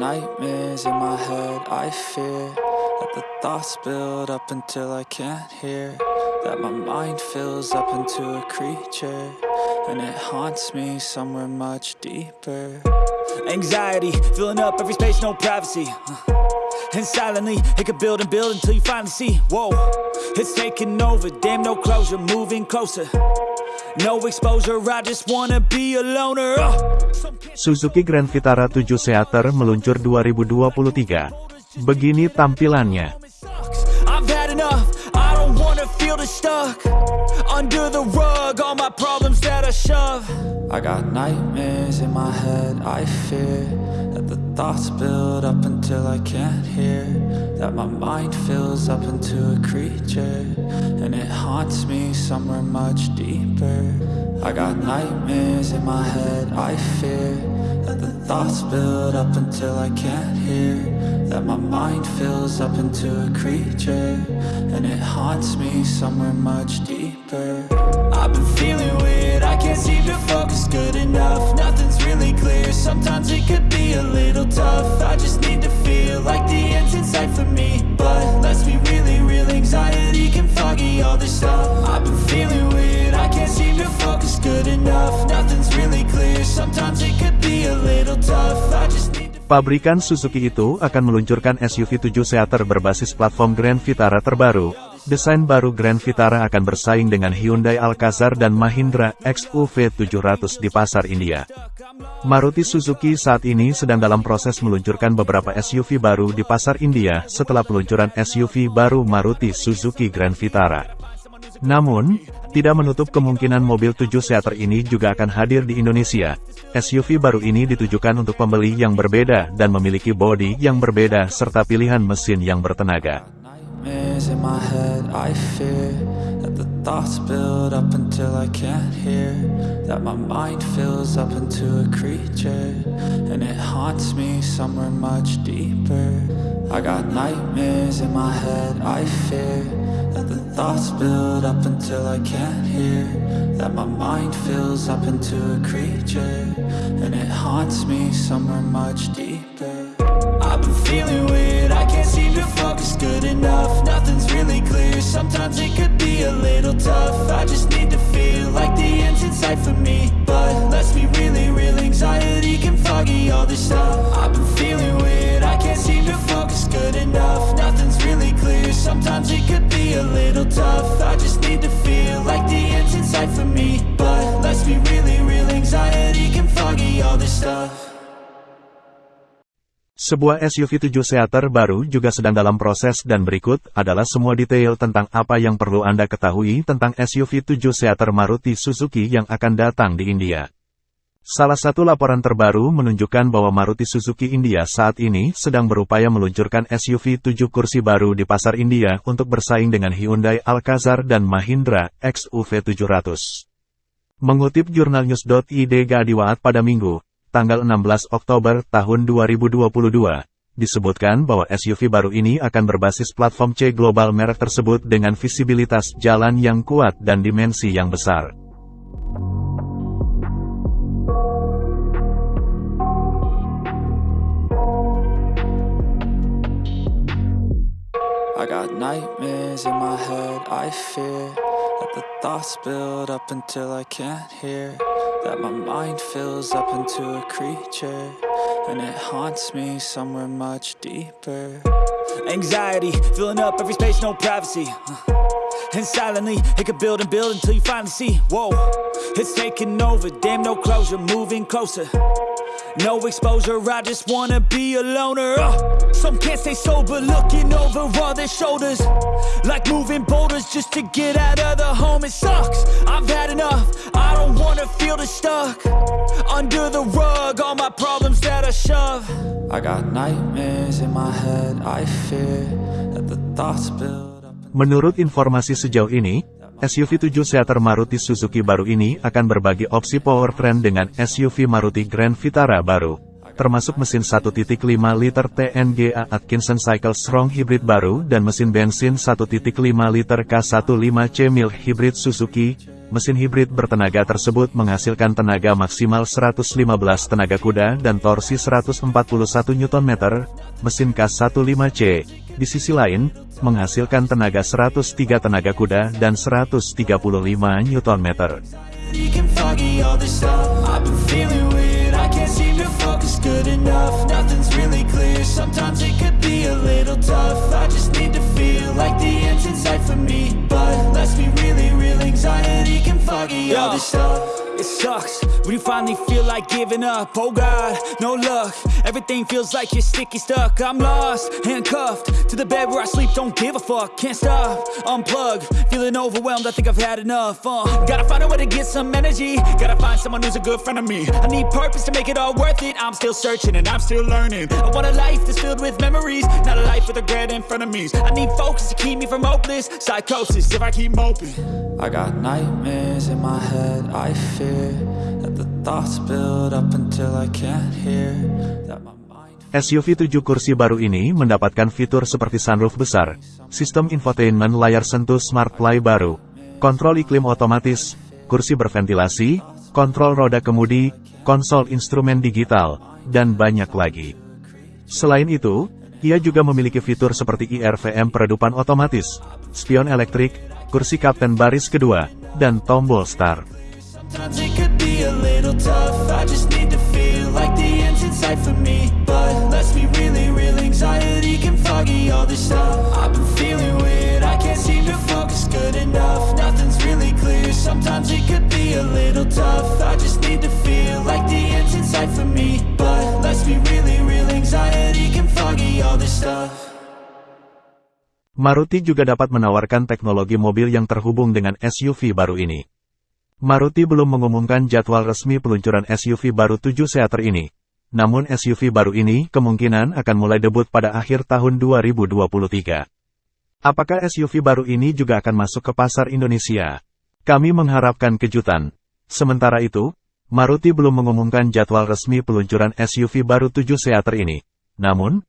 Nightmares in my head, I fear That the thoughts build up until I can't hear That my mind fills up into a creature And it haunts me somewhere much deeper Anxiety, filling up every space, no privacy uh, And silently, it could build and build until you finally see Whoa, it's taking over, damn no closure, moving closer Uh. Suzuki Grand Vitara 7 Seater meluncur 2023. Begini tampilannya. That my mind fills up into a creature And it haunts me somewhere much deeper I got nightmares in my head, I fear That the thoughts build up until I can't hear That my mind fills up into a creature And it haunts me somewhere much deeper I've been feeling weird, I can't seem to focus good enough Nothing's really clear, sometimes it could be a little tough I just need to feel Pabrikan Suzuki itu akan meluncurkan SUV 7 seater berbasis platform Grand Vitara terbaru. Desain baru Grand Vitara akan bersaing dengan Hyundai Alcazar dan Mahindra XUV 700 di pasar India. Maruti Suzuki saat ini sedang dalam proses meluncurkan beberapa SUV baru di pasar India setelah peluncuran SUV baru Maruti Suzuki Grand Vitara. Namun, tidak menutup kemungkinan mobil 7-seater ini juga akan hadir di Indonesia. SUV baru ini ditujukan untuk pembeli yang berbeda dan memiliki bodi yang berbeda serta pilihan mesin yang bertenaga. I got nightmares in my head, I fear That the thoughts build up until I can't hear That my mind fills up into a creature And it haunts me somewhere much deeper I've been feeling weird, I can't seem to focus good enough Nothing's really clear, sometimes it could be a little tough I just need to feel like the end's sight for me But let's be really real, anxiety can foggy all this stuff I've been feeling focus good enough Nothing's really clear, sometimes it could be a little tough I just need to feel like the end's in sight for me But let's be really real, anxiety can foggy all this stuff sebuah SUV 7 seater baru juga sedang dalam proses dan berikut adalah semua detail tentang apa yang perlu Anda ketahui tentang SUV 7 seater Maruti Suzuki yang akan datang di India. Salah satu laporan terbaru menunjukkan bahwa Maruti Suzuki India saat ini sedang berupaya meluncurkan SUV 7 kursi baru di pasar India untuk bersaing dengan Hyundai Alcazar dan Mahindra XUV 700. Mengutip jurnalnews.id Gadiwaat pada Minggu, tanggal 16 Oktober tahun 2022, disebutkan bahwa SUV baru ini akan berbasis platform C global merek tersebut dengan visibilitas jalan yang kuat dan dimensi yang besar. I got nightmares in my head, I fear That the thoughts build up until I can't hear That my mind fills up into a creature And it haunts me somewhere much deeper Anxiety, filling up every space, no privacy uh, And silently, it could build and build until you finally see Whoa, it's taking over, damn no closure, moving closer no exposure, I just wanna be a loner uh, Some can't stay sober, looking over all their shoulders Like moving boulders just to get out of the home It sucks, I've had enough, I don't wanna feel the stuck Under the rug, all my problems that I shove I got nightmares in my head, I fear that the thoughts build Menurut informasi sejauh ini, SUV 7 seater Maruti Suzuki baru ini akan berbagi opsi powertrain dengan SUV Maruti Grand Vitara baru, termasuk mesin 1.5 liter TNGA Atkinson Cycle Strong Hybrid baru dan mesin bensin 1.5 liter K15C Mild Hybrid Suzuki. Mesin hibrid bertenaga tersebut menghasilkan tenaga maksimal 115 tenaga kuda dan torsi 141 Nm. Mesin K15C di sisi lain, menghasilkan tenaga 103 tenaga kuda dan 135 Nm. When you finally feel like giving up Oh God, no luck Everything feels like you're sticky stuck I'm lost, handcuffed To the bed where I sleep, don't give a fuck Can't stop, unplug Feeling overwhelmed, I think I've had enough uh, Gotta find a way to get some energy Gotta find someone who's a good friend of me I need purpose to make it all worth it I'm still searching and I'm still learning I want a life that's filled with memories Not a life with regret in front of me I need focus to keep from hopeless psychosis if I keep moping I got nightmares in my head, I fear That the thoughts build up until I can't hear SUV 7 kursi baru ini mendapatkan fitur seperti sunroof besar, sistem infotainment layar sentuh smart play baru, kontrol iklim otomatis, kursi berventilasi, kontrol roda kemudi, konsol instrumen digital, dan banyak lagi. Selain itu, ia juga memiliki fitur seperti IRVM peredupan otomatis, spion elektrik, kursi kapten baris kedua, dan tombol start. Sometimes it could be a little tough I just need to feel like the end's inside for me Maruti juga dapat menawarkan teknologi mobil yang terhubung dengan SUV baru ini. Maruti belum mengumumkan jadwal resmi peluncuran SUV baru 7 seater ini. Namun SUV baru ini kemungkinan akan mulai debut pada akhir tahun 2023. Apakah SUV baru ini juga akan masuk ke pasar Indonesia? Kami mengharapkan kejutan. Sementara itu, Maruti belum mengumumkan jadwal resmi peluncuran SUV baru 7 seater ini. Namun,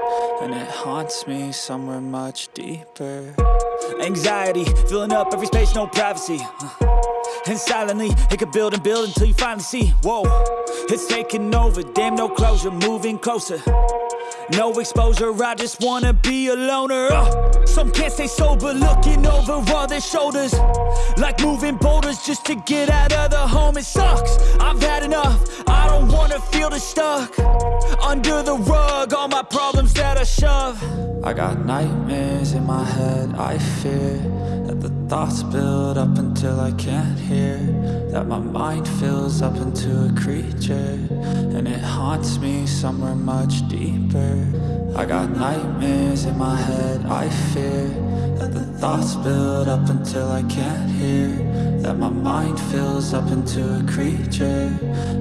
And it haunts me somewhere much deeper Anxiety, filling up every space, no privacy uh, And silently, it could build and build until you finally see Whoa, it's taking over, damn no closure, moving closer no exposure, I just wanna be a loner uh, Some can't stay sober, looking over all their shoulders Like moving boulders just to get out of the home It sucks, I've had enough, I don't wanna feel the stuck Under the rug, all my problems that I shove I got nightmares in my head, I fear That the thoughts build up until I can't hear that my mind fills up into a creature And it haunts me somewhere much deeper I got nightmares in my head, I fear That the thoughts build up until I can't hear That my mind fills up into a creature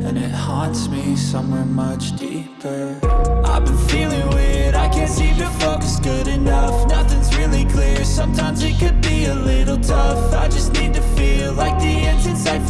And it haunts me somewhere much deeper I've been feeling weird, I can't seem to focus good enough Nothing's really clear, sometimes it could be a little tough I just need to feel like the end's in sight